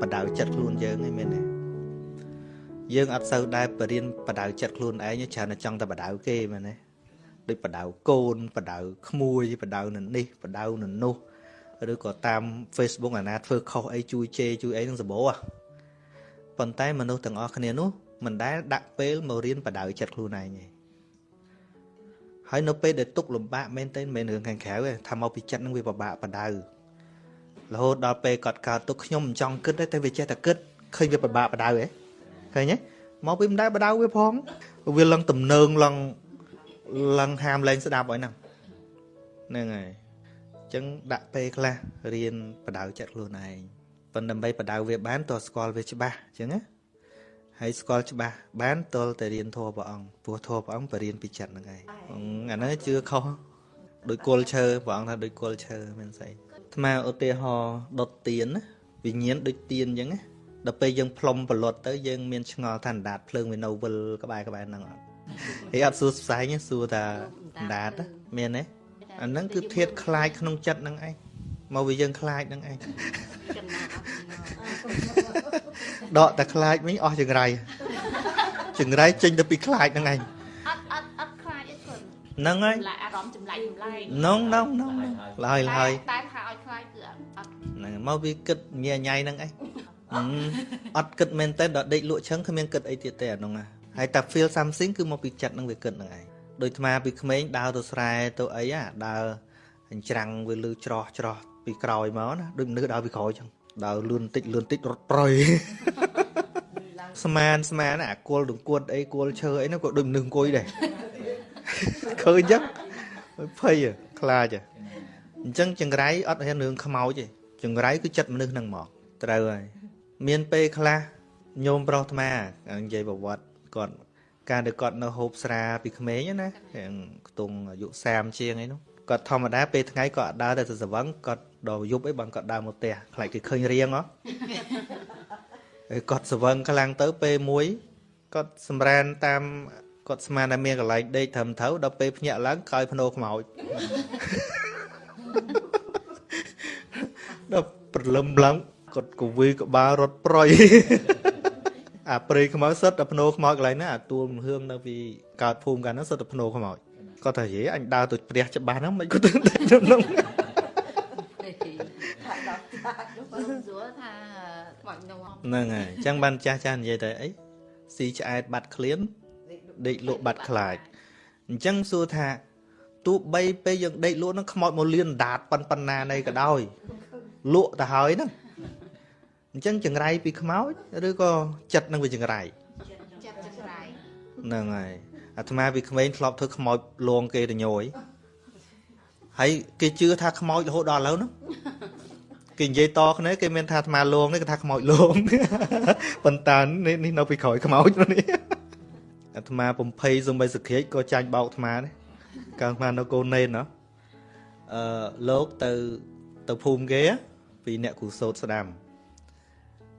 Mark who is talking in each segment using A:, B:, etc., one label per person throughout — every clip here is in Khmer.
A: បដៅចិត្តខ្លួនយើងឯងមែនទេយើងអត់សូវដែរបរៀនបដៅចិត្តខ្លួនឯងច្រើនតែចង់តែបដៅគេមែនទេដូចបដៅកូនបដៅក្មួយបដៅនៅនេះបដៅនៅនោះឬក៏តាម Facebook អាណាធ្វើខុសអីជួយជេរជួយអីនឹងសបោប៉ុន្តែមនុស្សទាំងអស់គ្នានោះមិនដែលដាក់ពេលមករៀនបដៅចិត្តខ្លួនឯងទេហើយនៅពេលដែលទុកលំបាកមែនទេមិនមែនរឿងខាងក្រៅទេថាមកពីចិត្តនឹងវាពិបាកបដៅ រហូតដល់ពេលគាត់កើតទុកខ្ញុំមិនចង់គិតទេតែវាចេះតែគិតឃើញវាពិបាកបដៅហ៎ឃើញទេមកពីមិនដែលបដៅវាផងវាឡើងទំនើងឡើងឡើងហាមលែងស្ដាប់ហើយហ្នឹងហ្នឹងហើយអញ្ចឹងដាក់ពេលខ្លះរៀនបដៅចិត្តខ្លួនឯងប៉ុន្តែដើម្បីបដៅវាបានតើស្គាល់វាច្បាស់អញ្ចឹងណាហើយស្គាល់ច្បាស់បានតលតែរៀនធម៌ព្រះអង្គព្រោះធម៌ព្រះអង្គបរៀនពីចិត្តហ្នឹងឯងអាហ្នឹងជឿខុសដោយគល់ឈើព្រះអង្គថាដោយគល់ឈើមិនស្អី អាត្មាឧទាហរណ៍ដុតទៀនណាវិញ្ញាណដូចទៀនអញ្ចឹងណាដល់ពេលយើងផ្លុំប្រលត់ទៅយើងមានឆ្ងល់ថាអណ្ដាតភ្លើងវានៅវិលក្បែរក្បែរហ្នឹងអត់ហើយអត់សួរផ្សែងសួរថាអណ្ដាតមានទេអាហ្នឹងគឺធាតខ្លាចក្នុងចិត្តហ្នឹងឯងមកវាយើងខ្លាចហ្នឹងឯងដកតែខ្លាចវិញអស់ចង្រៃចង្រៃចេញទៅពីខ្លាចហ្នឹងឯង ហ្នឹងហើយ
B: អារម្មណ៍ចម្លែកចម្លែក
A: ហ្នឹងហ្នឹងហ្នឹងឡើយឡើយ
B: តែថាឲ្យខ្លាចគឺអត់
A: ហ្នឹងមកវាគិតញ៉ៃញ៉ៃហ្នឹងឯងអត់គិតមែនតើដល់ដេកលក់ឆឹងគ្មានគិតអីទៀតទេអាហ្នឹងហើយតែ feel something គឺមកពីចិត្តហ្នឹងវាគិតហ្នឹងឯងដូចថ្មពីក្មេងដើរទៅស្រែទៅអីអាដើរអញ្ច្រាំងវាលឺច្រោះច្រោះពីក្រោយមកណាដូចមនុស្សដើរពីក្រោយចឹងដើរលឿនតិចលឿនតិចរត់ប្រយស្មានស្មានអាគល់ដង្គួតអីគល់ឈើអីនោះក៏ដូចមនុស្សអង្គុយដែរ ឃើញចឹងភ័យខ្លាចអញ្ចឹងចង្រៃអត់ហ៊ានរឿងខ្មោចទេចង្រៃគឺចិត្តមនុស្សហ្នឹងមកត្រូវហើយមានពេលខ្លះញោមប្រុសអាត្មានិយាយប្រវត្តិគាត់ការដែលគាត់នៅហូបស្រាពីក្មេងណាខ្ទង់អាយុ30ជាងអីនោះគាត់ធម្មតាពេលថ្ងៃគាត់អត់ដើរទៅសវឹងគាត់ដល់យប់អីបានគាត់ដើរមកផ្ទះខ្លាចគេឃើញរៀងហ៎ហើយគាត់សវឹងខ្លាំងទៅពេលមួយគាត់សម្រានតាម គាត់ស្មានតែមានកន្លែងដេកត្រឹមត្រូវដល់ពេលភ្ញាក់ឡើងក្រោយភ្នោខ្មោចដល់ព្រលឹមឡើងគាត់កវីក្បាលរត់ប្រយអាព្រៃខ្មោចសិតតែភ្នោខ្មោចកន្លែងណាអាទួលមហឿមនៅពីកើតភូមិកាលហ្នឹងសិតតែភ្នោខ្មោចគាត់ថាយេអញដើរទៅព្រះច្បាស់ហ្នឹងមិនគាត់ទៅហ្នឹងហ្នឹងហើយអញ្ចឹងបានចាស់ចាស់និយាយតែអីស៊ីឆ្អែតបាត់ឃ្លាន ដេកលក់បាត់ខ្លាចអញ្ចឹងសួរថាទោះបីពេលយើងដេកលក់ហ្នឹងខ្មោចមកលៀនដាតប៉ុនប៉ុណ្ណានៃក៏ដោយលក់ទៅហើយហ្នឹងអញ្ចឹងចង្រៃពីខ្មោចឬក៏ចិត្តនឹងវាចង្រៃចិត្តចង្រៃហ្នឹងហើយអាត្មាពីក្មេងធ្លាប់ធ្វើខ្មោចលងគេទៅញយហើយគេជឿថាខ្មោចរហូតដល់ឥឡូវហ្នឹងគេនិយាយតគ្នាគេមានថាអាត្មាលងនេះគេថាខ្មោចលងប៉ុន្តែនេះនៅពីក្រោយខ្មោចនេះ អាត្មាបំភ័យសំបីសក្រាចក៏ចាញ់បោកអាត្មាដែរកាលអាត្មានៅកូនណេនណោះអឺលោកទៅទៅភូមិគេពីអ្នកគ្រូសោតស្ដាំ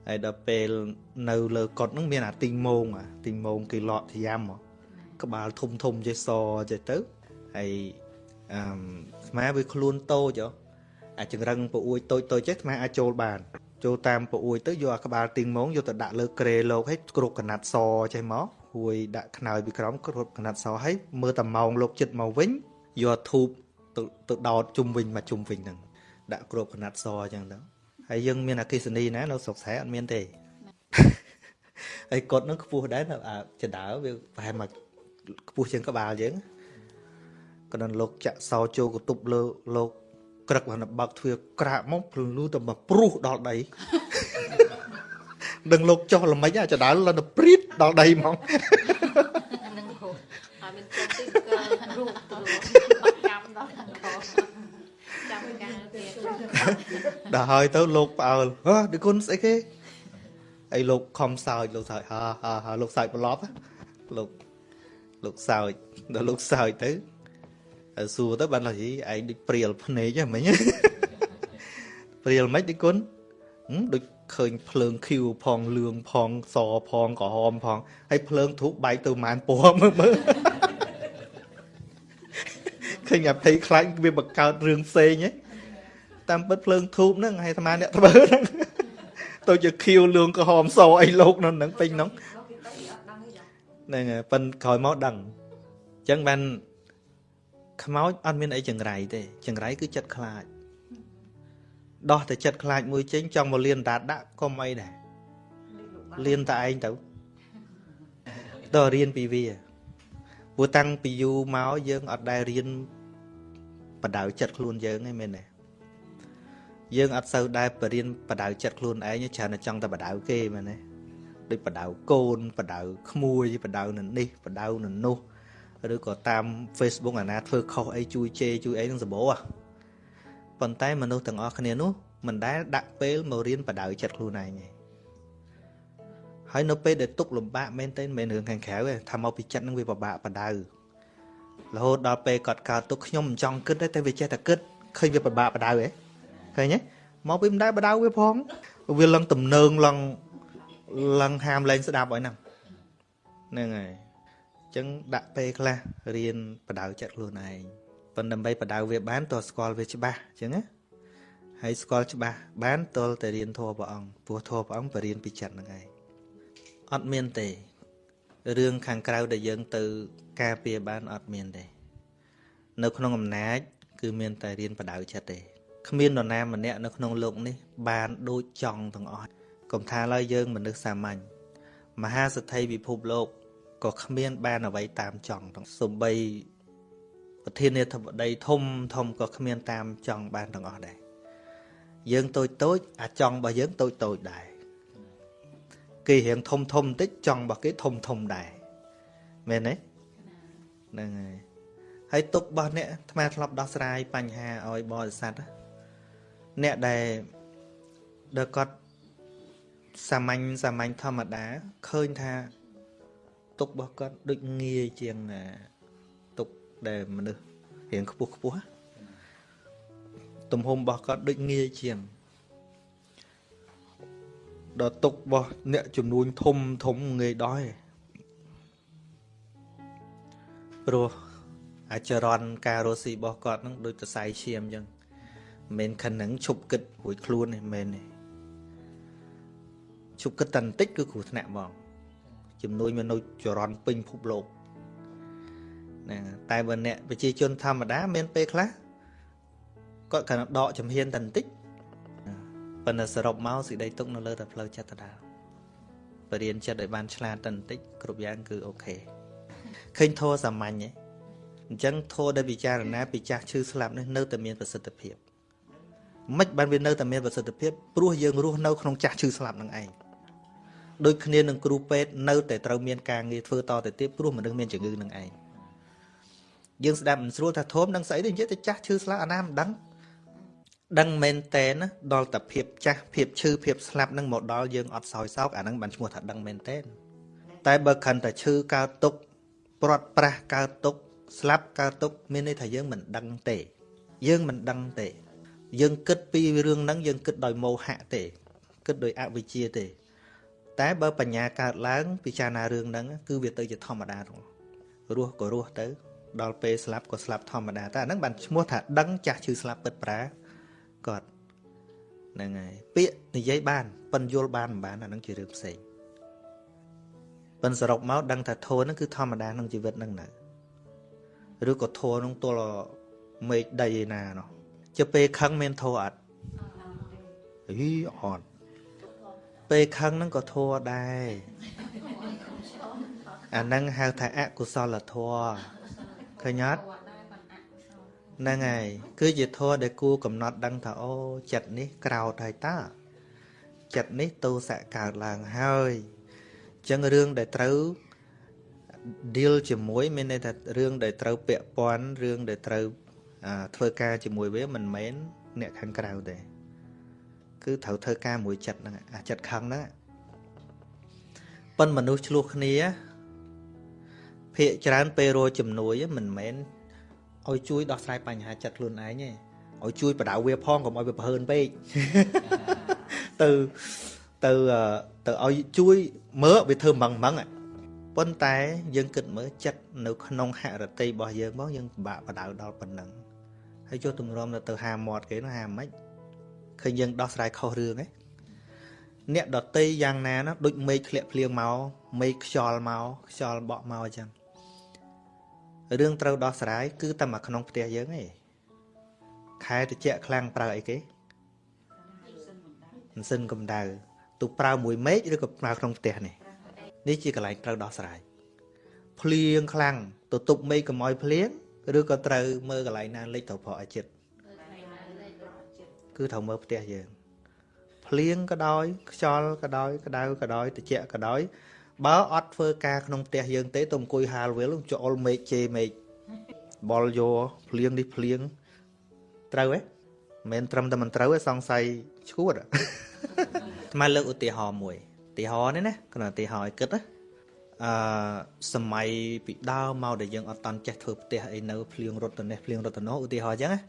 A: ហើយដល់ពេលនៅលើកុដហ្នឹងមានអាទីងមងអាទីងមងគេលក់ធ្យាមក្បាលធំធំចេះសចេះទៅហើយអឺស្មាវាខ្លួនតូចអាចង្រឹងពអួយតូចតូចចេះស្មាអាចចូលបាន ចូលតាមពអួយទៅយកអាក្បាលទីងមងយកទៅដាក់លើក្រេលោកឲ្យគ្រុកកណាត់សចេះមក ហួយដាក់ខ្នើយពីក្រោមគ្រុកកណាត់សឲ្យមើលតែម៉ោងលោកចិត្តមកវិញយកធូបទៅទៅដោតជុំវិញមកជុំវិញហ្នឹងដាក់គ្រុកកណាត់សអញ្ចឹងទៅហើយយើងមានអកិសនីណានៅស្រុកស្រែអត់មានទេហើយកត់នឹងខ្ពស់ដែរអាចដើវាប្រហែលមកខ្ពស់ជាងក្បាលយើងក៏ដល់លោកចាក់សោចូលកតុបលើលោកក្រឹកបានបើកទ្វារក្រាកមកព្រលឺទៅមកព្រុសដល់ដីដឹងលោកចុះល្មិចអាចដើលដល់ព្រីត ដល់ដីហ្មងនឹងហូរហើយមានចុះទីក៏រូបចាំដល់ចាំការទៀតដល់ហើយទៅលោកផ្អើលហ៎ដឹកគុណស្អីគេអីលោកខំសើចលោកសើចហាហាហាលោកសើចប្រឡប់លោកលោកសើចដល់លោកសើចទៅសួរទៅបានថាឯងដូចព្រាលភ្នែកហ្នឹងមិញព្រាលមិនដឹកគុណដូច ឃើញភ្លើងឃីវផងលឿងផងសផងក្រហមផងហើយភ្លើងធូបបែកទៅម៉ានពណ៌មើលមើលឃើញអាភ័យខ្លាចវាបង្កើតរឿងផ្សេងហ៎តាមពិតភ្លើងធូបហ្នឹងហើយអាត្មាអ្នកធ្វើហ្នឹងទៅជាខៀវលឿងក្រហមសអីលោកនៅហ្នឹងពេញហ្នឹងហ្នឹងហើយប៉ិនក្រោយមកដឹងអញ្ចឹងបានខ្មោចអត់មានអីចង្រៃទេចង្រៃគឺចិត្តខ្លាច ដោះតែចិត្តខ្លាចមួយចេញចង់មកលៀនតាដាក់កុំអីដែរលៀនតែឯងទៅដល់រៀនពីវាព្រោះតាំងពីយូរមកយើងអត់ដែលរៀនបដៅចិត្តខ្លួនយើងឯងមែនទេយើងអត់សូវដែរបរៀនបដៅចិត្តខ្លួនឯងច្រើនតែចង់តែបដៅគេមែនទេដូចបដៅកូនបដៅក្មួយបដៅនៅនេះបដៅនៅនោះឬក៏តាម Facebook អាណាធ្វើខុសអីជួយជេរជួយអីនឹងសម្បូរ ប៉ុន្តែមនុស្សទាំងអស់គ្នានោះមិនដែលដាក់ពេលមករៀនបដៅចិត្តខ្លួនឯងទេហើយនៅពេលដែលទុកលំបាកមែនទែនមិនរឿងខាងក្រៅទេថាមកពីចិត្តនឹងវាពិបាកបដៅរហូតដល់ពេលគាត់កើតទុកខ្ញុំមិនចង់គិតទេតែវាចេះតែគិតឃើញវាពិបាកបដៅហ៎ឃើញទេមកពីមិនដែលបដៅវាផងវាឡើងទំនើងឡើងឡើងហាមលែងស្ដាប់ឲ្យហ្នឹងហ្នឹងហើយអញ្ចឹងដាក់ពេលខ្លះរៀនបដៅចិត្តខ្លួនឯង ប៉ុន្តែដើម្បីបដៅវាបានតើស្គាល់វាច្បាស់អញ្ចឹងណាហើយស្គាល់ច្បាស់បានតលតែរៀនធម៌ព្រះអង្គព្រោះធម៌ព្រះអង្គបរៀនពីចិត្តហ្នឹងឯងអត់មានទេរឿងខាងក្រៅដែលយើងទៅការពារបានអត់មានទេនៅក្នុងអំណាចគឺមានតែរៀនបដៅចិត្តទេគ្មាននរណាម្នាក់នៅក្នុងโลกនេះបានដូចចង់ទាំងអស់កុំថាឡើយយើងមនុស្សសាមញ្ញមហាសទ្ធិពិភពលោកក៏គ្មានបានអ្វីតាមចង់ទាំងសំបី ប្រធានាធិបតីធំធំក៏គ្មានតាមចង់បានទាំងអស់ដែរយើងតូចតូចអាចង់របស់យើងតូចតូចដែរគេរៀងធំធំបន្តិចចង់របស់គេធំធំដែរមែនទេហ្នឹងហើយហើយទុករបស់អ្នកអាត្មាធ្លាប់ដោះស្រាយបញ្ហាឲ្យបរិស័ទអ្នកដែលដែលគាត់សាមញ្ញសាមញ្ញធម្មតាឃើញថាទុករបស់គាត់ដូចងាយជាងទុក ដែលមនុស្សរៀងខ្ពស់ខ្ពស់ទំហំរបស់គាត់ដូចងាយជាងដល់ទុករបស់អ្នកចំនួនធំធំងាយដោះព្រោះអាចរន់ការរស់ស៊ីរបស់គាត់នឹងដូចសរសៃឈាមអញ្ចឹងមិនខិននឹងឈប់គិតរួចខ្លួនទេមែនទេឈប់គិតតែបន្តិចគឺគ្រោះថ្នាក់ហ្មងចំនួនមនុស្សចរន់ពេញភពលោក ណាតែបើអ្នកប្រជាជនធម្មតាមានពេលខ្លះគាត់គ្រាន់តែដកចំហៀនតែបន្តិចប៉ុន្តែសរុបមកសេចក្តីទុកនៅលើតែផ្លូវចិត្តដដែលបរៀនចិត្តឲ្យបានឆ្លាតតែបន្តិចគ្រប់យ៉ាងគឺអូខេឃើញធោះសាមញ្ញទេអញ្ចឹងធោះដែលពិចារណាពីចាស់ឈឺស្លាប់នេះនៅតែមានប្រសិទ្ធភាពមិនបានវានៅតែមានប្រសិទ្ធភាពព្រោះយើងរស់នៅក្នុងចាស់ឈឺស្លាប់នឹងឯងដូចគ្នានឹងគ្រូពេទ្យនៅតែត្រូវមានការងារធ្វើតទៅទៀតព្រោះមនុស្សមានជំងឺនឹងឯង យើងស្ដាប់មិនស្រួលថាធំនឹងស្អីទេនិយាយទៅចាស់ឈឺស្លាប់អាណាមិនដឹងដឹងមែនតែនដល់តែភាពចាស់ភាពឈឺភាពស្លាប់នឹងមកដល់យើងអត់សោយសោកអានឹងបានឈ្មោះថាដឹងមែនតែនតែបើខិនតែឈឺកើតទុកព្រាត់ប្រាសកើតទុក ស្លាប់កើតទុក មានន័យថាយើងមិនដឹងទេ យើងមិនដឹងទេ យើងគិតពីរឿងហ្នឹងយើងគិតដោយមោហៈទេ គិតដោយអវិជ្ជាទេ តែបើបញ្ញាកើតឡើងពិចារណារឿងហ្នឹងគឺវាទៅជាធម្មតារស់ក៏រស់ទៅ ដល់ពេលស្លាប់ក៏ស្លាប់ធម្មតាតែអាហ្នឹងបានឈ្មោះថាដឹងចាស់ឈឺស្លាប់ពិតប្រាគាត់ហ្នឹងហើយពាក្យនិយាយបានប៉ិនយល់បានមិនបានអាហ្នឹងជារឿងផ្សេងប៉ិនសរុបមកដឹងថាធម៌ហ្នឹងគឺធម្មតាក្នុងជីវិតហ្នឹងនៅឬក៏ធម៌ហ្នឹងទល់មេឃដីឯណានោះជាពេលខឹងមានធម៌អត់អីអត់ពេលខឹងហ្នឹងក៏ធម៌ដែរអាហ្នឹងហៅថាអកុសលធម៌ ឃើញអត់ហ្នឹងហើយគឺជាធម៌ដែលគួរកំណត់ដឹងថាអូចិត្តនេះក្រោតហើយតាចិត្តនេះទោសៈកើតឡើងហើយអញ្ចឹងរឿងដែលត្រូវ deal ជាមួយមានន័យថារឿងដែលត្រូវពាក់ព័ន្ធរឿងដែលត្រូវធ្វើការជាមួយវាមិនមែនអ្នកខាងក្រៅទេគឺត្រូវធ្វើការមួយចិត្តហ្នឹងអាចិត្តខឹងហ្នឹងប៉ុនមនុស្សឆ្លោះគ្នា ភាកច្រើនពេលរជំនួយមិនមែនឲ្យជួយដោះស្រាយបញ្ហាចិត្តខ្លួនឯងទេឲ្យជួយបដៅវាផងកុំឲ្យវាប្រហើនពេកទៅទៅទៅឲ្យជួយមើលវាធ្វើម៉ងម៉ងប៉ុន្តែយើងគិតមើលចិត្តនៅក្នុងហរតិរបស់យើងមកយើងពិបាកបដៅដល់ប៉ុណ្ណឹងហើយចុះទម្រាំទៅហាមាត់គេនោះហាមិនឃើញយើងដោះស្រាយខុសរឿងហ៎អ្នកដតីយ៉ាងណាណាដូចមេឃធ្លាក់ភ្លៀងមកមេឃខ្យល់មកខ្យល់បក់មកអញ្ចឹង រឿងត្រូវដោះស្រាយគឺតែមកក្នុងផ្ទះយើងឯងខែត្រជាក់ខ្លាំងប្រើអីគេម៉ាស៊ីនកម្ដៅទូប្រើមួយមេឃឬក៏ប្រើក្នុងផ្ទះនេះនេះជាកន្លែងត្រូវដោះស្រាយភ្លៀងខ្លាំងទៅទប់មេឃកុំឲ្យភ្លៀងឬក៏ត្រូវមើលកន្លែងណាលិចត្រូវប្រកអាចិត្តគឺត្រូវមើលផ្ទះយើងភ្លៀងក៏ដោយខ្យល់ក៏ដោយក្តៅក៏ដោយត្រជាក់ក៏ដោយ បើអត់ធ្វើការក្នុងផ្ទះយើងទេទៅអង្គុយហាលវិលចូលមេឃជេរមេឃបលយោភ្លៀងនេះភ្លៀងត្រូវហ៎មិនមែនត្រឹមតែមិនត្រូវទេសង្ស័យឈួតថ្មលើកឧទាហរណ៍មួយឧទាហរណ៍នេះណាគ្រាន់តែឧទាហរណ៍ឲ្យគិតណាអឺសម័យពីដើមមកដែលយើងអត់តន់ចេះធ្វើផ្ទះអីនៅភ្លៀងរត់ទៅនេះភ្លៀងរត់ទៅនោះឧទាហរណ៍អញ្ចឹងណា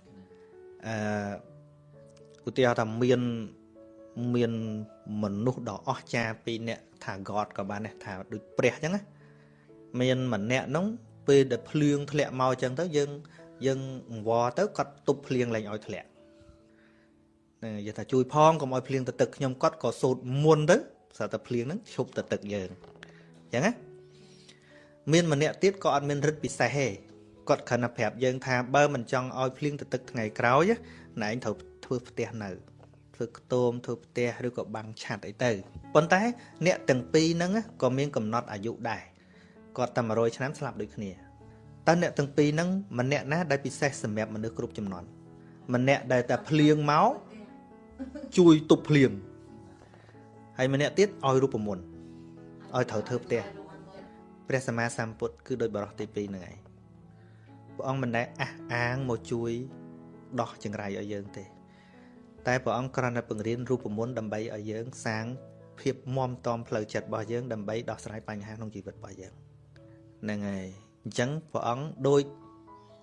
A: អឺឧទាហរណ៍ថាមានមានមនុស្សដ៏អស្ចារ្យពីរនាក់ ថា God ក៏បានដែរថាដូចព្រះអញ្ចឹងណាមានម្នាក់នោះពេលដែលភ្លៀងធ្លាក់មកអញ្ចឹងទៅយើងយើងអង្វរទៅគាត់ទប់ភ្លៀងលែងឲ្យធ្លាក់ហ្នឹងនិយាយថាជួយផងកុំឲ្យភ្លៀងទៅទឹកខ្ញុំគាត់ក៏សូត្រមុនទៅស្រាប់តែភ្លៀងហ្នឹងឈប់ទៅទឹកយើងអញ្ចឹងណាមានម្នាក់ទៀតក៏អត់មានរិទ្ធពិសេសទេគាត់គ្រាន់តែប្រាប់យើងថាបើមិនចង់ឲ្យភ្លៀងទៅទឹកថ្ងៃក្រោយណែឯងត្រូវធ្វើផ្ទះនៅ ធ្វើខ្ទមធ្វើផ្ទះឬក៏បាំងឆ័ត្រអីទៅប៉ុន្តែ អ្នកទាំងពីរហ្នឹងក៏មានកំណត់អាយុដែរគាត់តែ100ឆ្នាំស្លាប់ដូចគ្នាតើអ្នកទាំងពីរហ្នឹងម្នាក់ណាដែលពិសេសសម្រាប់មនុស្សគ្រប់ចំនួនម្នាក់ដែលតែភ្លៀងមកជួយទប់ភ្លៀងហើយម្នាក់ទៀតឲ្យរូបមន្តឲ្យត្រូវធ្វើផ្ទះព្រះសម្មាសម្ពុទ្ធគឺដោយបរោះទី2ហ្នឹងឯងព្រះអង្គមិនដែលអះអាងមកជួយដោះចង្រៃឲ្យយើងទេ តែព្រះអង្គគ្រាន់តែបង្រៀនរូបមន្តដើម្បីឲ្យយើងសាងភាពមមតំផ្លូវចិត្តរបស់យើងដើម្បីដោះស្រាយបញ្ហាក្នុងជីវិតរបស់យើងហ្នឹងហើយអញ្ចឹងព្រះអង្គដូច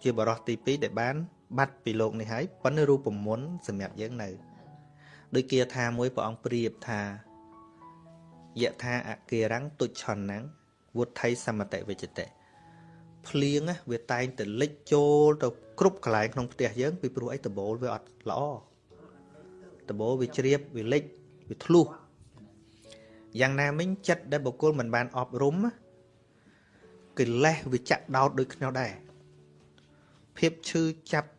A: ជាបរោះទី2ដែលបាន បាត់ពីលោកនេះហើយប៉ុន្តែរូបមន្តសម្រាប់យើងនៅដូចគាថាមួយព្រះអង្គប្រៀបថាយថាអគារੰទុច្ឆន្នੰវុទ្ធិសមតិវិជតិភ្លៀងវាតែងតែលិចចូលទៅគ្រប់កន្លែងក្នុងផ្ទះយើងពីព្រោះអីដបូលវាអត់ល្អ ដបូលវាជ្រាបវាលិចវាធ្លុះយ៉ាងណាមិញចិត្តដែលបុគ្គលមិនបានអប់រំកិលេសវាចាក់ដោតដូចគ្នាដែរភាពឈឺចាប់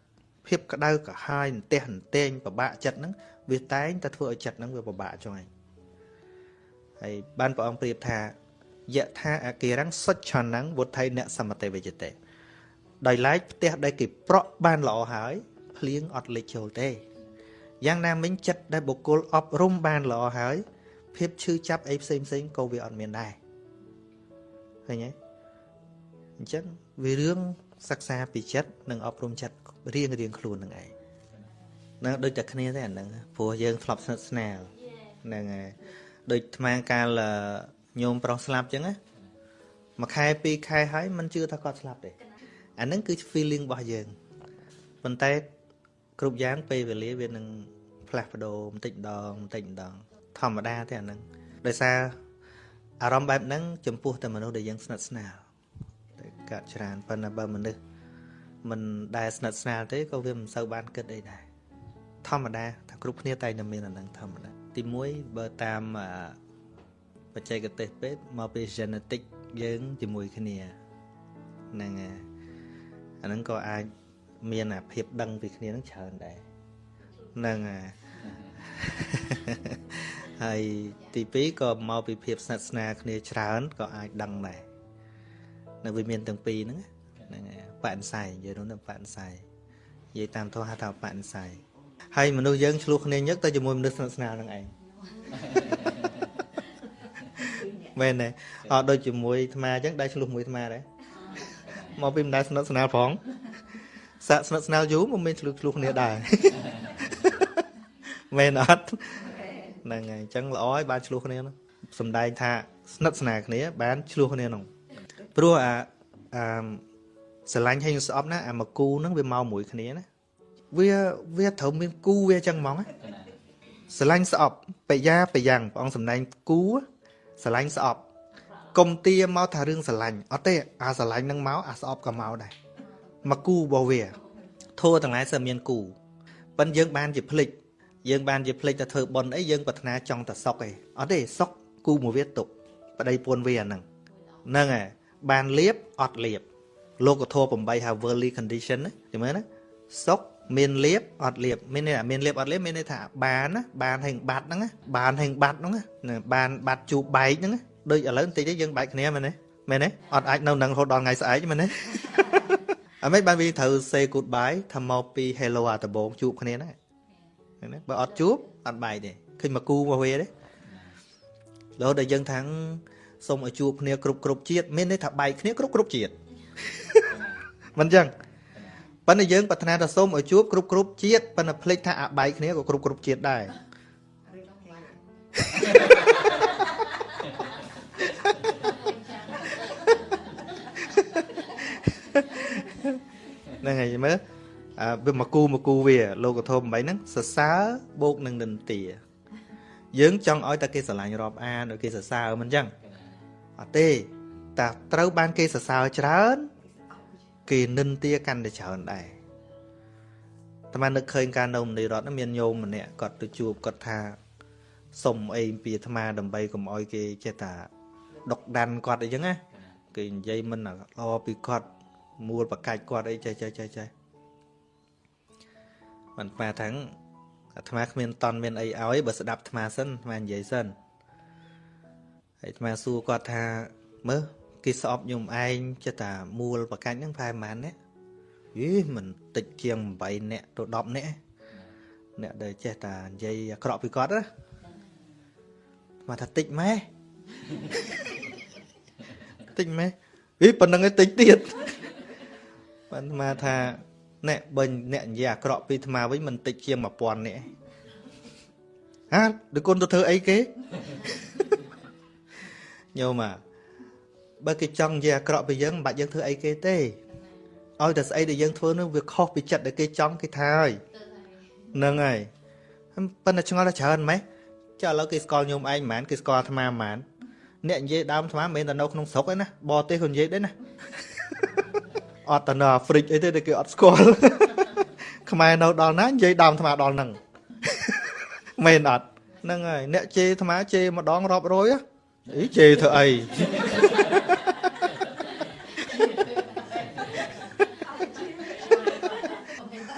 A: ភាពក្តៅក្រហាយអន្ទះអន្ទែងពិបាកចិត្តហ្នឹងវាតែងតែធ្វើឲ្យចិត្តហ្នឹងវាពិបាកចុងឯងហើយបានព្រះអង្គប្រៀបថាយថាអកិរੰសុច្ឆន្នੰវុទ្ធិអ្នកសមតិវិជតិដោយឡែកផ្ទះដែលគេប្រក់បានល្អហើយភ្លៀងអត់លេចចូលទេ យ៉ាងណាមិញចិត្តដែលបុគ្គលអប់រំបានល្អហើយភាពឈឺចាប់អីផ្សេងផ្សេងក៏វាអត់មានដែរឃើញទេអញ្ចឹងវារឿងសិក្សាពីចិត្តនិងអប់រំចិត្តរៀងរៀងខ្លួននឹងឯងនឹងដូចតែគ្នាទេអាហ្នឹងព្រោះយើងធ្លាប់ស្និទ្ធស្នាលហ្នឹងហើយដូចថ្មកាលញោមប្រុសស្លាប់ចឹងណាមួយខែពីរខែហើយមិនជឿថាគាត់ស្លាប់ទេអាហ្នឹងគឺ feeling របស់យើងប៉ុន្តែ គ្រប់យ៉ាងពេលវេលាវានឹងផ្លាស់ប្ដូរបន្តិចម្ដងបន្តិចម្ដង ធម្មតាទេអាហ្នឹងដោយសារអារម្មណ៍បែបហ្នឹងចំពោះតែមនុស្សដែលយើងស្និទ្ធស្នាលតែកាត់ច្រើនប៉ុន្តែបើមនុស្សមិនដែលស្និទ្ធស្នាលទេក៏វាមិនសូវបានគិតអីដែរធម្មតាថាគ្រប់គ្នាតែតែមានអាហ្នឹងធម្មតាទី1បើតាមបច្ចេកទេសពេទ្យមកពី genetic យើងជាមួយគ្នាហ្នឹងហើយអាហ្នឹងក៏អាច មានអាភាពដឹងពីគ្នានឹងច្រើនដែរហ្នឹងហើយហើយទី2ក៏មកពីភាពស្និទ្ធស្នាលគ្នាច្រើនក៏អាចដឹងដែរនៅវាមានទាំងពីរហ្នឹងហ្នឹងហើយបអិស័យនិយាយនោះបអិស័យនិយាយតាមធម៌ហៅថាបអិស័យហើយមនុស្សយើងឆ្លោះគ្នាញឹកទៅជាមួយមនុស្សស្និទ្ធស្នាលនឹងឯងមែនទេអត់ដូចជាមួយអាត្មាអញ្ចឹងដែរឆ្លោះមួយអាត្មាដែរមកពីមិនដែលស្និទ្ធស្នាលផង សាក់ស្និទ្ធស្នាលយូរមិនមានឆ្លោះឆ្លោះគ្នាដែរមែនអត់ហ្នឹងហើយអញ្ចឹងល្អហើយបានឆ្លោះគ្នានោះសំដែងថាស្និទ្ធស្នាលគ្នា បានឆ្លោះគ្នានោះព្រោះអាអាស្រឡាញ់ហើយស្អប់ណាអាមកគូហ្នឹងវាមកមួយគ្នាណាវាវាត្រូវមានគូវាអញ្ចឹងហ្មងស្រឡាញ់ស្អប់បយាបយ៉ាងព្រះអង្គសំដែងគូស្រឡាញ់ស្អប់កុំទាមកថារឿងស្រឡាញ់អត់ទេអាស្រឡាញ់នឹងមកអាស្អប់ក៏មកដែរ មកគូរបស់វាធัวទាំងឡាយសើមានគូប៉ិនយើងបានជាភ្លេចយើងបានជាភ្លេចតែធ្វើប៉ុនអីយើងប្រាថ្នាចង់តែសុកឯងអត់ទេសុកគូមួយវាទុកប្តីពួនវាអាហ្នឹងហ្នឹងហើយបានលៀបអត់លៀបលោកធម៌8ហៅ worldly condition ណាចាំមើលណាសុកមានលៀបអត់លៀបមានន័យថាមានលៀបអត់លៀបមានន័យថាបានណាបានហេងបាត់ហ្នឹងណាបានហេងបាត់ហ្នឹងណាបានបាត់ជួបបែកហ្នឹងណាដូចឥឡូវបន្តិចទេយើងបែកគ្នាមែនទេមែនទេអត់អាចនៅនឹងរហូតដល់ថ្ងៃស្អែកមែនទេ អមេបានវាត្រូវ say goodbye ថាមកពី hello អាដំបងជួបគ្នាណាឃើញទេបើអត់ជួបអត់បែកទេឃើញមកគូមកវាទេរហូតដល់យើងថាំងសូមឲ្យជួបគ្នាគ្រប់គ្រប់ជាតិមានន័យថាបែកគ្នាគ្រប់គ្រប់ជាតិមិនអញ្ចឹងប៉ុន្តែយើងប្រាថ្នាថាសូមឲ្យជួបគ្រប់គ្រប់ជាតិប៉ុន្តែភ្លេចថាអាបែកគ្នាក៏គ្រប់គ្រប់ជាតិដែរ ហ្នឹងហើយមើលអើវាមកគូមកគូវា លោកធម៌8ហ្នឹងសរសើរបូកនឹងនិន្ទាយើងចង់ឲ្យតែគេស្រឡាញ់រាប់អានឲ្យគេសរសើរមិនអញ្ចឹងអត់ទេតែត្រូវបានគេសរសើរច្រើន គេនិន្ទាកាន់តែច្រើនដែរតែមកនឹកឃើញការនៅមនីរតមានញោមម្នាក់គាត់ទៅជួបគាត់ថាសុំអីពីអាត្មាដើម្បីកុំឲ្យគេចេះតាដុកដាន់គាត់អីចឹងណាគេនិយាយមិនល្អពីគាត់ មួលបកាច់គាត់អីចេះចេះចេះចេះមិនស្មាថាងអាត្មាគ្មានតន់មានអីឲ្យបើស្ដាប់អាត្មាសិនអាត្មានិយាយសិនហើយអាត្មាសួរគាត់ថាមើលគេស្អប់ខ្ញុំឯងចិត្តថាមួលបកាច់ហ្នឹងប្រហែលប៉ុន្មានអ្នកយីមិនតិចជាង8អ្នកទៅ10អ្នកអ្នកដែលចេះតែនិយាយអាក្រក់ពីគាត់ណាមកថាតិចម៉ែតិចម៉ែអីប៉ុណ្្នឹងឯងតិចទៀត បានមកថាអ្នកបើអ្នកនិយាយអាក្រក់ពីអាត្មាវិញមិនតិចជាង1000នាក់ហាដូចគុណទៅធ្វើអីគេញោមអាបើគេចង់និយាយអាក្រក់ពីយើងមិនបាច់យើងធ្វើអីគេទេឲ្យតែស្អីដែលយើងធ្វើនោះវាខុសពីចិត្តដែលគេចង់គេថាហើយហ្នឹងហើយប៉ុន្តែឆ្ងល់តែច្រើនម៉េះចាឥឡូវគេស្គាល់ញោមឯងមិនមែនគេស្គាល់អាត្មាមិនមែនអ្នកនិយាយដើមអាត្មាមិនមែនតែនៅក្នុងស្រុកឯណាបរទេសក៏និយាយដែរណា អត់ទៅនៅអាហ្វ្រិកអីទេតែគេអត់ស្គាល់ខ្មែរនៅដល់ណានិយាយដើមអាត្មាដល់ហ្នឹងមែនអត់ហ្នឹងហើយអ្នកជេរអាត្មាជេរម្ដងរាប់រយអីជេរធ្វើអី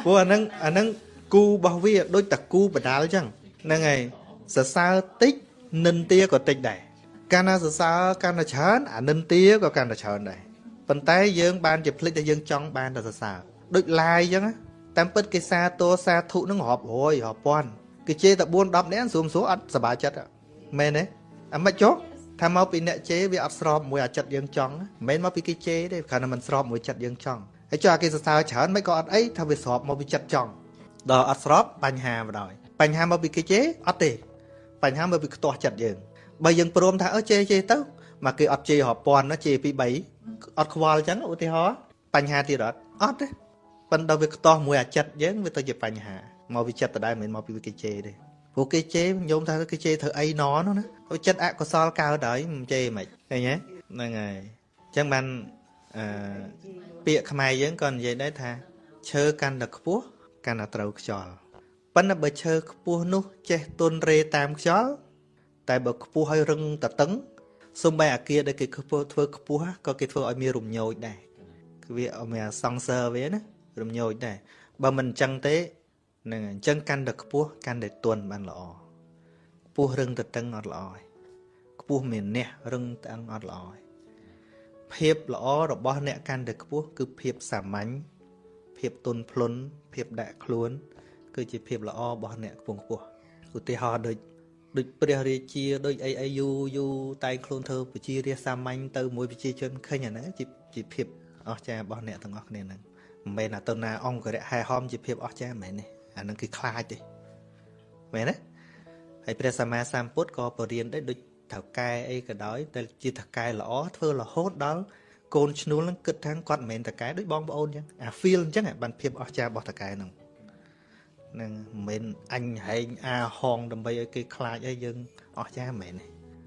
A: ព្រោះអាហ្នឹងអាហ្នឹងគូរបស់វាដូចតាគូបដាលអញ្ចឹងហ្នឹងហើយសរសើរតិចនិន្ទាក៏តិចដែរកាលណាសរសើរកាន់តែច្រើនអានិន្ទាក៏កាន់តែច្រើនដែរ ប៉ុន្តែយើងបានជាភ្លេចដែលយើងចង់បានតែសរសើរដូចឡាយអញ្ចឹងតាមពិតគេសាទរសាធុនឹងរាប់រយរាប់ពាន់គេជេរតែ4 10នាក់ស្រួមស្រួលអត់សប្បាយចិត្តមែនទេអាមិនចុះថាមកពីអ្នកជេរវាអត់ស្របមួយអាចិត្តយើងចង់មិនមែនមកពីគេជេរទេគ្រាន់តែមិនស្របមួយចិត្តយើងចង់ហើយចុះអាគេសរសើរច្រើនមិនក៏អត់អីថាវាស្របមកពីចិត្តចង់ដល់អត់ស្របបញ្ហាមកដល់បញ្ហាមកពីគេជេរអត់ទេបញ្ហាមកពីខ្ទាស់ចិត្តយើងបើយើងព្រមថាអើជេរជេរទៅ មកគេអត់ជេររាប់ពាន់ណាជេរពី3អត់ខ្វល់អញ្ចឹងឧទាហរណ៍បញ្ហាទៀតអត់អត់ទេប៉ុន្តែវាខ្ទាស់មួយអាចិត្តយើងវាទៅជាបញ្ហាមកពីចិត្តដដែលមិនមែនមកពីគេជេរទេព្រោះគេជេរញោមថាគេជេរធ្វើអីណនោះណាទៅចិត្តអកុសលកើតហើយមិនជេរមិនឃើញទេហ្នឹងហើយអញ្ចឹងបានអឺពាក្យខ្មែរយើងក៏និយាយដែរថាឈើកាន់តែខ្ពស់កាន់តែត្រូវខ្យល់ប៉ុន្តែបើឈើខ្ពស់នោះចេះទុនរេតាមខ្យល់តែបើខ្ពស់ហើយរឹងតតឹង សំបីអាគារដែលគេខ្ពស់ធ្វើខ្ពស់ក៏គេធ្វើឲ្យមានរំញោចដែរគឺវាអមានសង្សើវាណារំញោចដែរបើមិនអញ្ចឹងទេហ្នឹងអញ្ចឹងកាន់តែខ្ពស់កាន់តែទន់បានល្អខ្ពស់រឹងទៅតឹងអត់ល្អទេខ្ពស់មានះរឹងតឹងអត់ល្អទេភាពល្អរបស់អ្នកកាន់តែខ្ពស់គឺភាពសាមញ្ញភាពទន់ភ្លន់ភាពដាក់ខ្លួន គឺជាភាពល្អរបស់អ្នកខ្ពង់ខ្ពស់ឧទាហរណ៍ដូច ដូចព្រះរាជាដូចអីអីយូយូតែងខ្លួនធ្វើប្រជារាសាមញ្ញទៅមួយប្រជាជនឃើញអាហ្នឹងជាជាភាពអស្ចារ្យរបស់អ្នកទាំងអស់គ្នាហ្នឹងមិនមែនថាទៅណាអង្គរៈហែហំជាភាពអស្ចារ្យមិនមែនទេអាហ្នឹងគឺខ្លាចទេមែនទេហើយព្រះសម្មាសម្ពុទ្ធក៏បរៀនដែរដូចថៅកែអីក៏ដោយតែជាថៅកែល្អធ្វើរហូតដល់កូនឈ្នួលហ្នឹងគិតថាគាត់មិនមែនតកែដូចបងប្អូនអញ្ចឹងអា feel អញ្ចឹងបានភាពអស្ចារ្យរបស់តកែហ្នឹង នឹងមិនអញហែងអាហងដើម្បីឲ្យគេខ្លាចអីយើងអស់ចាមែន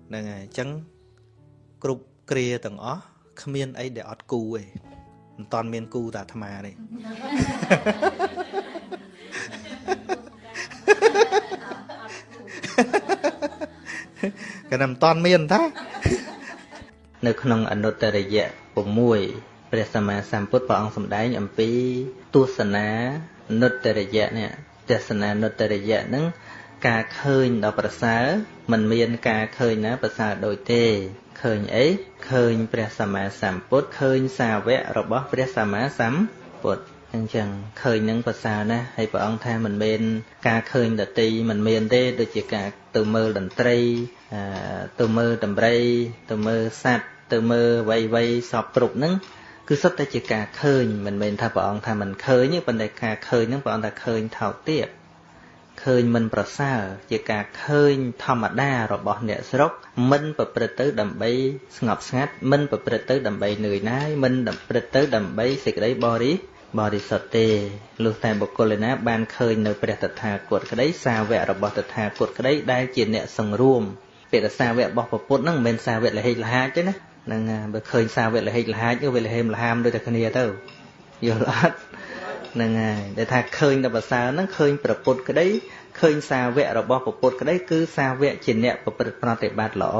A: ហ្នឹងហើយអញ្ចឹងគ្រប់គ្រាទាំងអស់គ្មានអីដែលអត់គូទេមិនតាន់មានគូតាអាត្មាទេកណ្ដាលមិនតាន់មានតានៅក្នុងអនុត្តរយៈ6ព្រះសម្មាសម្ពុទ្ធព្រះអង្គសម្ដែងអំពីទស្សនានុត្តរយៈនេះ ទស្សនានុត្តរយៈហ្នឹងការឃើញដល់ប្រសើរมันមានការឃើញណាប្រសើរដូចទេឃើញអីឃើញព្រះសម្មាសម្ពុទ្ធឃើញសាវករបស់ព្រះសម្មាសម្ពុទ្ធអញ្ចឹងឃើញនឹងប្រសើរណាស់ហើយព្រះអង្គថាមិនមែនការឃើញដតីមិនមានទេដូចជាការទៅមើលតន្ត្រីទៅមើលតម្រៃទៅមើលសัตว์ទៅមើលវៃវៃសពគ្រប់ហ្នឹង គឺសុទ្ធតែជាការឃើញមិនមែនថាព្រះអង្គថាមិនឃើញទេប៉ុន្តែការឃើញហ្នឹងព្រះអង្គថាឃើញថោកទាបឃើញមិនប្រសើរជាការឃើញធម្មតារបស់អ្នកស្រុក មិនប្រព្រឹត្តទៅដើម្បីស្ងប់ស្ងាត់មិនប្រព្រឹត្តទៅដើម្បីនឿយណាយមិនប្រព្រឹត្តទៅដើម្បីសេចក្តីបរិបរិសុទ្ធទេលុះតែបុគ្គលណាបានឃើញនៅព្រះតថាគតក្តីសាវករបស់តថាគតក្តីដែលជាអ្នកសង្រួមពាក្យសាវករបស់ពុទ្ធហ្នឹងមិនមែនសាវកលហេកលហាចទេណា ហ្នឹងបើឃើញសាវកលហេកលហាចវាលហេមលហាមដូចតែគ្នាទៅយល់អត់ហ្នឹងហើយដែលថាឃើញដល់ប្រសើរហ្នឹងឃើញប្រពុតក្តីឃើញសាវករបស់ប្រពុតក្តីគឺសាវកជាអ្នកប្រព្រឹត្តប្រតិបត្តិល្អ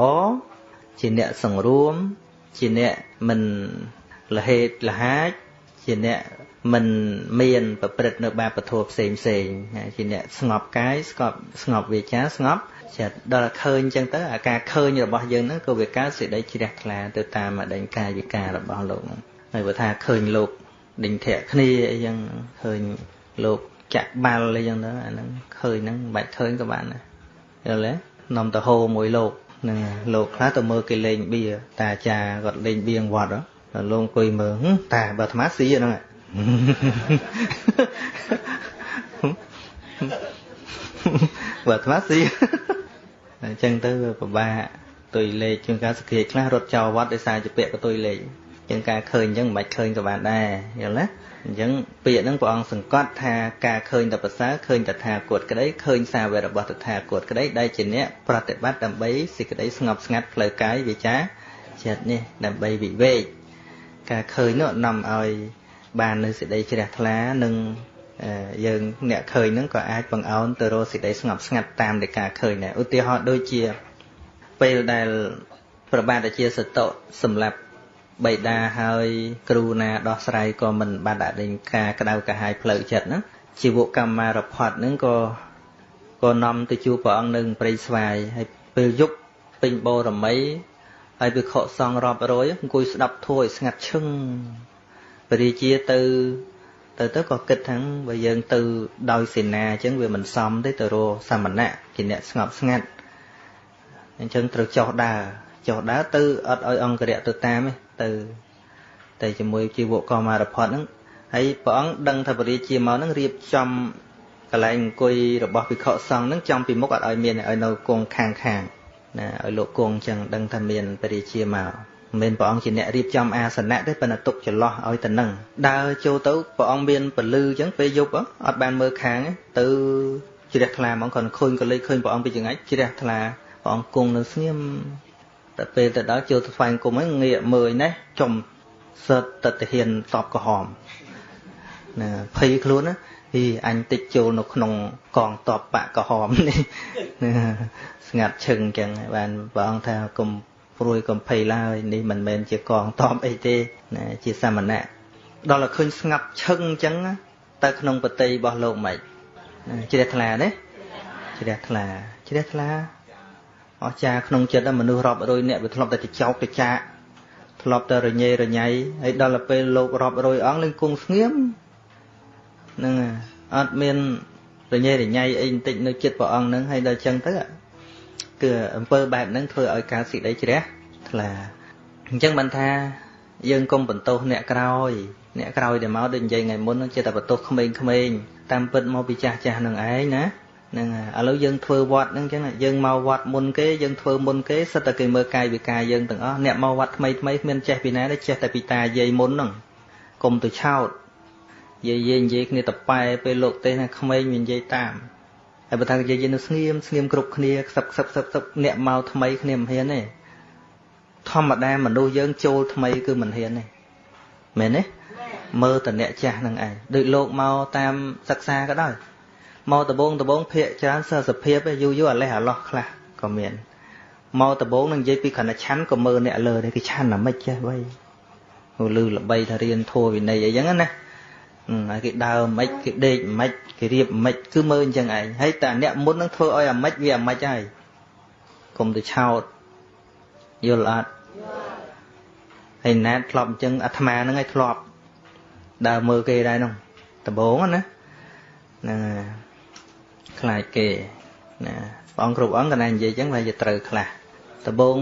A: ជាអ្នកសង្រួម ជាអ្នកមិនលហេតលហាចជាអ្នកមិនមានប្រព្រឹត្តនៅបាបធម៌ផ្សេងផ្សេងជាអ្នកស្ងប់កាយស្ងប់ស្ងប់វាចាស្ងប់ ចិត្តដល់ឃើញអញ្ចឹងទៅអាការឃើញរបស់យើងហ្នឹងក៏វាកើតសេចក្តីជ្រះថ្លាទៅតាមអដេញកាយវិការរបស់លោកហ្នឹងហើយបើថាឃើញលោកដេញធាក់គ្នាអីចឹងឃើញលោកចាក់បាល់អីចឹងទៅអាហ្នឹងឃើញហ្នឹងមិនបាច់ឃើញក៏បានដែរយល់ទេនាំទៅហោមួយលោកនឹងលោកខ្លះទៅមើលគេលេងបៀតាអាចារ្យគាត់លេងបៀងវត្តដល់លោកអង្គុយមើលតាបើអាត្មាស៊ីហ្នឹង បើអាត្មាស៊ីអញ្ចឹងទៅវាពិបាកទុយលេខជាងការសក្តិខ្លះរត់ចោលវត្តដោយសារជាពាក្យកទុយលេខជាងការឃើញអញ្ចឹងមិនបាច់ឃើញក៏បានដែរយល់ទេអញ្ចឹងពាក្យហ្នឹងព្រះអង្គសង្កត់ថាការឃើញតែប្រសើរឃើញតថាគតក្តីឃើញសាវករបស់តថាគតក្តីដែលជាអ្នកប្រតិបត្តិដើម្បីសេចក្តីស្ងប់ស្ងាត់ផ្លូវកាយវាចាចិត្តនេះដើម្បីវិវេកការឃើញនោះនាំឲ្យបាននៅសេចក្តីជ្រះថ្លានិង យើងអ្នកឃើញហ្នឹងក៏អាចបង្អោនទៅរកសេចក្តីស្ងប់ស្ងាត់តាមនៃការឃើញដែរឧទាហរណ៍ដូចជាពេលដែលប្របាទជាសតុសម្រាប់បៃតាហើយគ្រូណាដោះស្រាយក៏មិនបានដាក់លេងការក្តៅកាហាយផ្លូវចិត្តហ្នឹងជីវកម្មមារផាត់ហ្នឹងក៏ក៏នាំទៅជួបព្រះអង្គនៅព្រៃស្វាយហើយពេលយប់ពេញបូរមីហើយវាខកសងរាប់រយអង្គុយស្ដាប់ធัวឲ្យស្ងាត់ឈឹងបរិជាទៅ ទៅទៅក៏គិតថាបើយើងទៅដោយសេនាអញ្ចឹងវាមិនសមទេទៅរកសមណៈជាអ្នកស្ងប់ស្ងាត់អញ្ចឹងត្រូវចោះដើរចុះដើរទៅអត់ឲ្យអង្គរៈទៅតាមទេទៅទៅជាមួយជីវកមារផតហ្នឹងហើយព្រះអង្គដឹងថាបរិជាមកហ្នឹងរៀបចំកន្លែងអង្គុយរបស់ភិក្ខុសង្ឃហ្នឹងចំពីមុខអត់ឲ្យមានឲ្យនៅគង់ខាងខាងណាឲ្យលោកគង់អញ្ចឹងដឹងថាមានបរិជាមក មិនមែនព្រះអង្គជាអ្នករៀបចំអាសនៈទេប៉ុន្តែទុកចន្លោះឲ្យទៅនឹងដើរចូលទៅព្រះអង្គមានពលឺអញ្ចឹងពេលយប់អត់បានមើលខាងទៅជ្រះថ្លាហ្មងគាត់ឃើញក៏លេចឃើញព្រះអង្គពីចង្អាច់ជ្រះថ្លាព្រះអង្គគង់នៅស្ងៀមតែពេលទៅដល់ចូលទៅស្វែងគុំហ្នឹងងាកមើលនេះចំសិតតតិហ៊ានសពក្រហមណាភ័យខ្លួនណាហីអញតិចចូលនៅក្នុងកងតបបកក្រហមនេះស្ងាត់ឈឹងអញ្ចឹងបានព្រះអង្គថាកុំ ព្រួយកុំភ័យឡើយនេះមិនមែនជាកងតបអីទេណាជាសមណៈដល់តែឃើញស្ងាត់ឈឹងអញ្ចឹងទៅក្នុងបតីរបស់លោកមិនជ្រះថ្លាទេជ្រះថ្លាជ្រះថ្លាអស្ចារក្នុងចិត្តមនុស្សរាប់រយនាក់វាធ្លាប់តែចោកទៅចាកធ្លាប់តែរញ៉េរញ៉ៃហើយដល់ទៅពេលលោករាប់រយអង្គលេងគង់ស្ងៀមហ្នឹងអត់មានរញ៉េរញ៉ៃអីបន្តិចនៅចិត្តព្រះអង្គហ្នឹងហើយដល់ចឹងទៅ គឺអំពើបែបហ្នឹងធ្វើឲ្យការសេចក្តីជ្រះថ្លាអញ្ចឹងបានថាយើងកុំបន្ទោសអ្នកក្រោយ អ្នកក្រោយដែលមកដូចនិយាយថ្ងៃមុនហ្នឹងចេះតែបន្ទោសក្មេងៗតាមពិតមកពីចាស់ចាស់នឹងឯងណាហ្នឹងហើយឥឡូវយើងធ្វើវត្តហ្នឹងអញ្ចឹងយើងមកវត្តមុនគេយើងធ្វើមុនគេសិតតែគេមើលកាយវិការយើងទាំងអស់អ្នកមកវត្តថ្មីថ្មីគ្មានចេះពីណាទេចេះតែពីតាយាយមុនហ្នឹងកុំទៅឆោតយាយយាយនិយាយគ្នាតប៉ែពេលលោកទេសណាក្មេងវានិយាយតាម ហើយបើថាយាយយាយនៅស្ងៀមស្ងៀមគ្រប់គ្នាខ្សឹបខ្សឹបខ្សឹបខ្សឹបអ្នកមកថ្មីគ្នាមិនហ៊ានទេធម្មតាមនុស្សយើងចូលថ្មីគឺមិនហ៊ានទេមែនទេមើលតអ្នកចាស់នឹងឯងដូចលោកមកតាមសិក្សាក៏ដោយមកដបងដបងភាកច្រើនសិស្សសភាពយូរយូរអាលេះអាឡោះខ្លះក៏មានមកដំបងនឹងនិយាយពីគ្រាន់តែឆាន់ក៏មើលអ្នកលើដែរគេឆាន់អាម៉េចចេះវៃហូលឺល្បីថារៀនធัวវិន័យអីចឹងណាហើយគេដើរអាម៉េចគេដេកអាម៉េច គេរៀបអាម៉េចគឺមើលអញ្ចឹងឯងហើយតែអ្នកមុននឹងធ្វើឲ្យអាម៉េចវាអាម៉េចហើយកុំទៅឆោតយល់អត់ហើយណាតធ្លាប់អញ្ចឹងអាត្មាហ្នឹងឯងធ្លាប់ដើរមើលគេដែរហ្នឹងដំបងណាហ្នឹងខ្លាចគេណាព្រះអង្គគ្រប់អង្គកណានិយាយអញ្ចឹងវាจะត្រូវខ្លះដំបង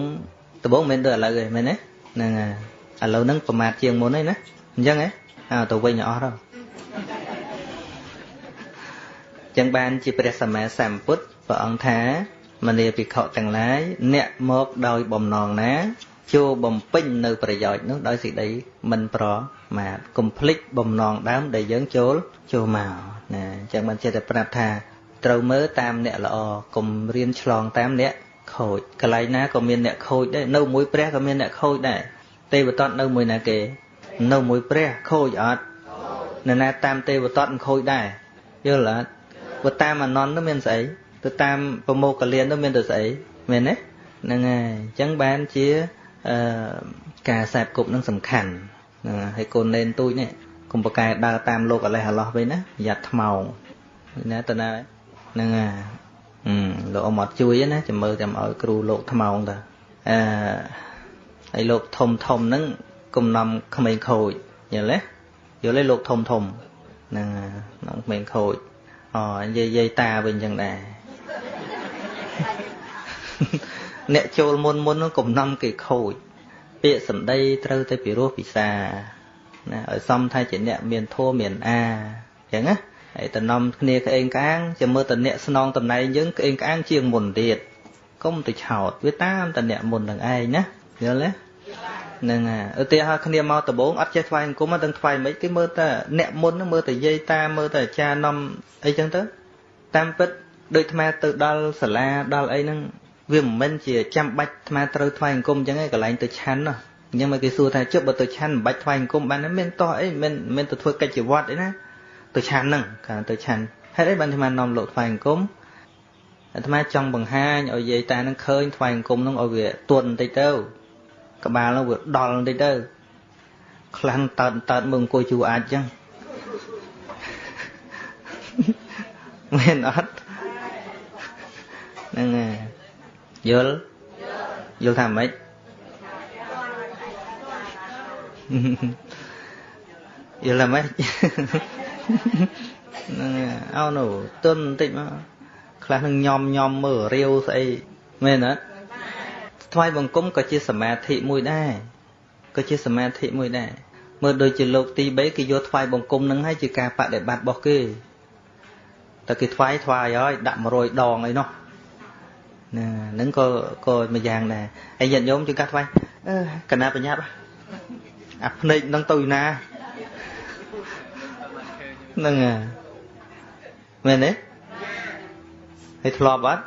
A: ដំបងមិនមែនដូចឥឡូវទេមែនទេហ្នឹងឥឡូវហ្នឹងប្រមាថជាងមុនទេណាអញ្ចឹងហ៎អើទៅវិញអស់ទៅ ចឹងបានជាព្រះសម្មាសម្ពុទ្ធព្រះអង្គថាមនីភិក្ខុទាំងឡាយអ្នកមកដោយបំណងណាចូលបំពេញនៅប្រយោជន៍នោះដោយសេចក្តីមិនប្រមាទកុំភ្លេចបំណងដើមដែលយើងចូលចូលមកណាអញ្ចឹងបានចេះតែប្រាប់ថាត្រូវមើលតាមអ្នកល្អកុំរៀនឆ្លងតាមអ្នកខូចកន្លែងណាក៏មានអ្នកខូចដែរនៅមួយព្រះក៏មានអ្នកខូចដែរទេវតតនៅមួយណាគេ នៅមួយព្រះខូចអត់នៅណាតាមទេវតតមិនខូចដែរយល់អត់ បើតាមអនន្តនោះមានស្អីទៅតាមប្រមោកលៀននោះមានទៅស្អីមែនទេហ្នឹងហើយអញ្ចឹងបានជាអឺការខ្សែបគប់នឹងសំខាន់ហ្នឹងហើយកូននេនទូចនេះកុំប្រកែដើរតាមលោកអលេះអឡោះវិញណាប្រយ័ត្នថ្មោងណាតើណាហ្នឹងហើយអឺលោកអមត់ជួយណាចាំមើលចាំឲ្យគ្រូលោកថ្មោងតើអឺហើយលោកធំធំហ្នឹងកំណំក្មេងខូចយល់ទេយល់ទេលោកធំធំហ្នឹងហ្នឹងក្មេងខូច អូនិយាយយាយតាវិញចឹងដែរអ្នកចូលមុនមុននោះកំណំគេខូច ពាក្យសម្ដីត្រូវតែពិរោះពិសាណាឲ្យសមថាជាអ្នកមានធัวមានអាចឹងណាហើយតំណំគ្នាក្អេងក្អាងចាំមើលតអ្នកស្នងតំណែងយើងក្អេងក្អាងជាងមុនទៀតកុំទៅឆោតវាតាមតអ្នកមុននឹងឯងណាយល់ទេ ហ្នឹងហើយឧទាហរណ៍គ្នាមកដំបងអត់ចេះថ្វាយអង្គមអត់ដឹងថ្វាយមិនគេមើលតែអ្នកមុនមើលតែយាយតាមើលតែអាចារ្យនាំអីចឹងទៅតាមពិតដូចអាទៅដល់សាលាដល់អីហ្នឹងវាមិនមែនជាចាំបាច់អាត្មាត្រូវថ្វាយអង្គមអញ្ចឹងឯងកន្លែងទៅឆាន់ណាអញ្ចឹងមកគេសួរថាជប់បើទៅឆាន់មិនបាច់ថ្វាយអង្គមបានមានតោះអីមិនមិនទៅធ្វើកិច្ចជាវត្តអីណាទៅឆាន់ហ្នឹងកាលទៅឆាន់ហេតុអីបានអាត្មានាំលោកថ្វាយអង្គមអាត្មាចង់បង្ហាញឲ្យយាយតានឹងឃើញថ្វាយអង្គមហ្នឹងឲ្យវាទន់បន្តិចទៅ ក្បាលហ្នឹងវាដល់បន្តិចទៅខ្លាំងតើតតើមើលអង្គុយជួអាចអញ្ចឹងមែនអត់ហ្នឹងហើយយល់យល់ថាម៉េចយល់ថាម៉េចហ្នឹងអោនោះទុនបន្តិចមកខ្លះនឹងញោមញោមមើលរាវស្អីមែនអត់ ថ្វាយបង្គំក៏ជាសមាធិមួយដែរក៏ជាសមាធិមួយដែរមើលដូចជាលោកទី3គេយកថ្វាយបង្គំនឹងឲ្យជាការបដិបត្តិរបស់គេតែគេថ្វាយថ្វាយហើយដាក់100ដងអីនោះណាហ្នឹងក៏ក៏មួយយ៉ាងដែរហើយញាតិញោមជួយកាត់ថ្វាយអឺកណាបញ្ញាប់អាភ្នែកនឹងទៅណាហ្នឹងមែនទេហើយធ្លាប់អត់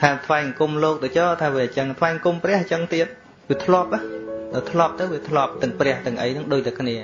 A: ថាថ្វាយអង្គមលោកទៅចោថាវាអញ្ចឹងថ្វាយអង្គមព្រះអញ្ចឹងទៀតវាធ្លាប់ទៅធ្លាប់ទៅវាធ្លាប់ទាំងព្រះទាំងអីហ្នឹងដូចតែគ្នា